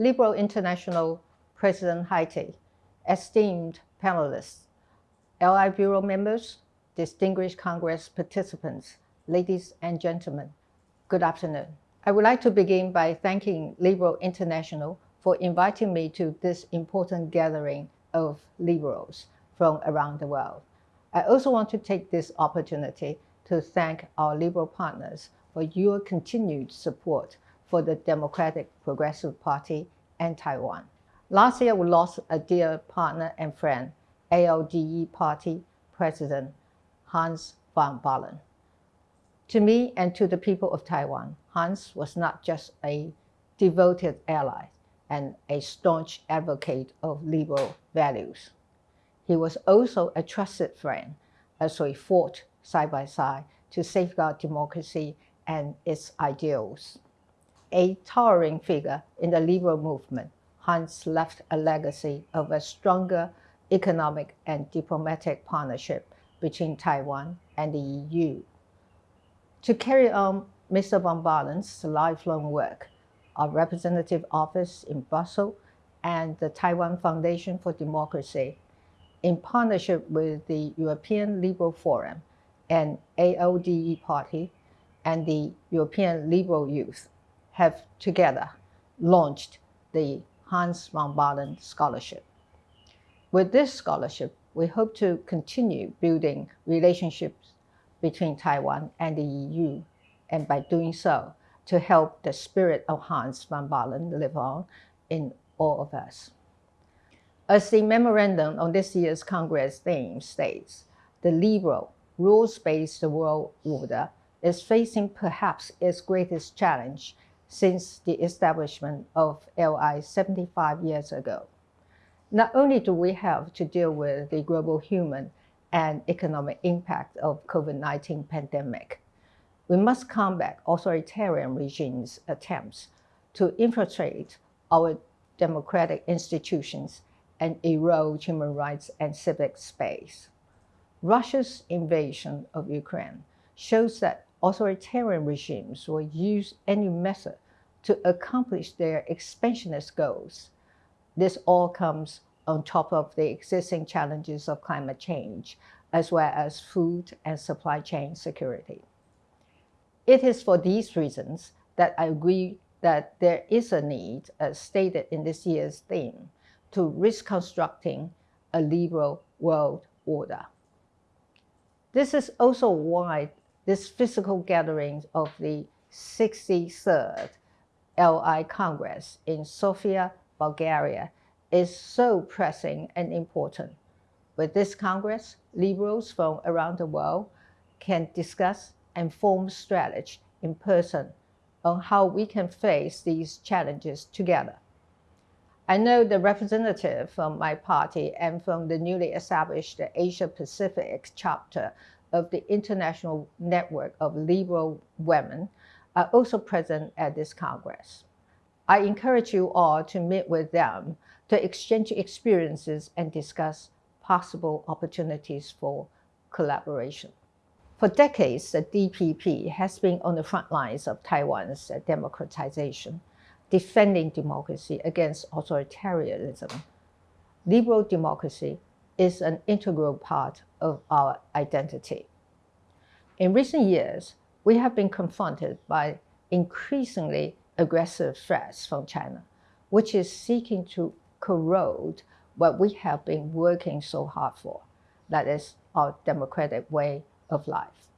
Liberal International President Haite, esteemed panelists, LI Bureau members, distinguished Congress participants, ladies and gentlemen, good afternoon. I would like to begin by thanking Liberal International for inviting me to this important gathering of liberals from around the world. I also want to take this opportunity to thank our liberal partners for your continued support for the Democratic Progressive Party and Taiwan. Last year, we lost a dear partner and friend, ALDE Party President Hans van Baalen. To me and to the people of Taiwan, Hans was not just a devoted ally and a staunch advocate of liberal values. He was also a trusted friend as we fought side by side to safeguard democracy and its ideals. A towering figure in the liberal movement, Hans left a legacy of a stronger economic and diplomatic partnership between Taiwan and the EU. To carry on Mr. Van Baalen's lifelong work, our representative office in Brussels and the Taiwan Foundation for Democracy, in partnership with the European Liberal Forum and ALDE Party and the European Liberal Youth, have together launched the Hans van Baalen Scholarship. With this scholarship, we hope to continue building relationships between Taiwan and the EU, and by doing so, to help the spirit of Hans van Baalen live on in all of us. As the memorandum on this year's Congress theme states, the liberal, rules-based world order is facing perhaps its greatest challenge since the establishment of LI 75 years ago. Not only do we have to deal with the global human and economic impact of COVID-19 pandemic, we must combat authoritarian regimes' attempts to infiltrate our democratic institutions and erode human rights and civic space. Russia's invasion of Ukraine shows that authoritarian regimes will use any method to accomplish their expansionist goals. This all comes on top of the existing challenges of climate change, as well as food and supply chain security. It is for these reasons that I agree that there is a need, as stated in this year's theme, to reconstructing a liberal world order. This is also why this physical gathering of the 63rd LI Congress in Sofia, Bulgaria is so pressing and important. With this Congress, liberals from around the world can discuss and form strategy in person on how we can face these challenges together. I know the representative from my party and from the newly established Asia Pacific chapter of the International Network of Liberal Women are also present at this Congress. I encourage you all to meet with them to exchange experiences and discuss possible opportunities for collaboration. For decades, the DPP has been on the front lines of Taiwan's democratization, defending democracy against authoritarianism. Liberal democracy is an integral part of our identity. In recent years, we have been confronted by increasingly aggressive threats from China, which is seeking to corrode what we have been working so hard for, that is our democratic way of life.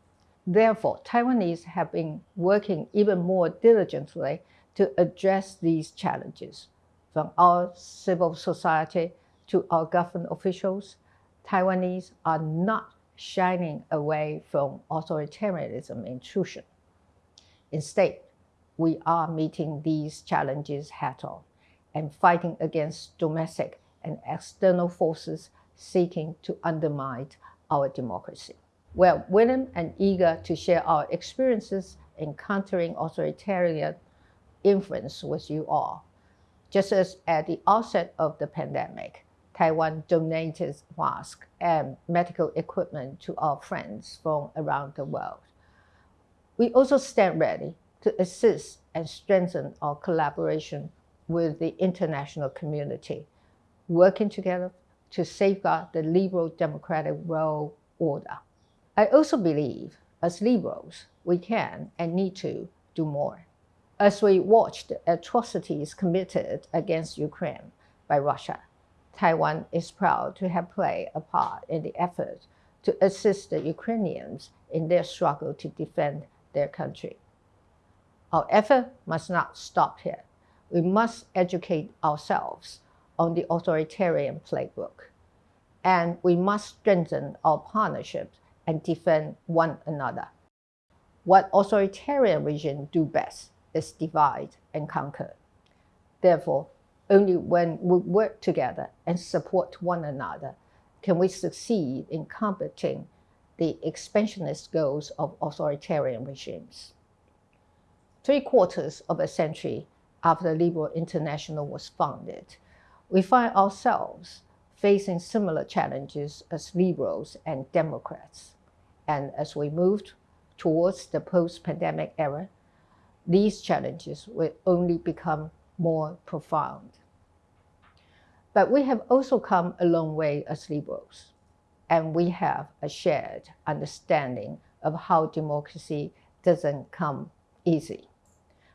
Therefore, Taiwanese have been working even more diligently to address these challenges. From our civil society to our government officials, Taiwanese are not shining away from authoritarianism intrusion. Instead, we are meeting these challenges head on and fighting against domestic and external forces seeking to undermine our democracy. We are willing and eager to share our experiences in countering authoritarian influence with you all. Just as at the outset of the pandemic, Taiwan donated masks and medical equipment to our friends from around the world. We also stand ready to assist and strengthen our collaboration with the international community, working together to safeguard the liberal democratic world order. I also believe, as liberals, we can and need to do more. As we watch the atrocities committed against Ukraine by Russia, Taiwan is proud to have played a part in the effort to assist the Ukrainians in their struggle to defend their country. Our effort must not stop here. We must educate ourselves on the authoritarian playbook. And we must strengthen our partnerships and defend one another. What authoritarian regimes do best is divide and conquer. Therefore, only when we work together and support one another can we succeed in combating the expansionist goals of authoritarian regimes. Three quarters of a century after Liberal International was founded, we find ourselves facing similar challenges as liberals and Democrats. And as we move towards the post-pandemic era, these challenges will only become more profound. But we have also come a long way as liberals, and we have a shared understanding of how democracy doesn't come easy.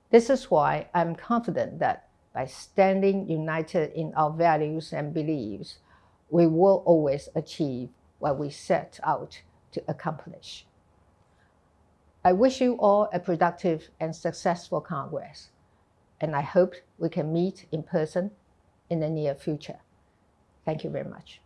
This is why I'm confident that by standing united in our values and beliefs, we will always achieve what we set out to accomplish. I wish you all a productive and successful Congress, and I hope we can meet in person in the near future. Thank you very much.